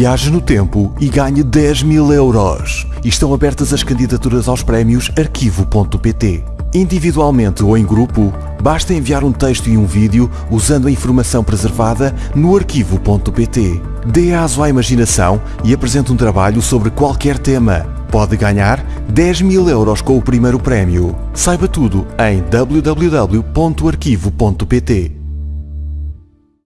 Viaje no tempo e ganhe 10 mil euros. Estão abertas as candidaturas aos prémios arquivo.pt. Individualmente ou em grupo, basta enviar um texto e um vídeo usando a informação preservada no arquivo.pt. Dê aso à imaginação e apresente um trabalho sobre qualquer tema. Pode ganhar 10 mil euros com o primeiro prémio. Saiba tudo em www.arquivo.pt.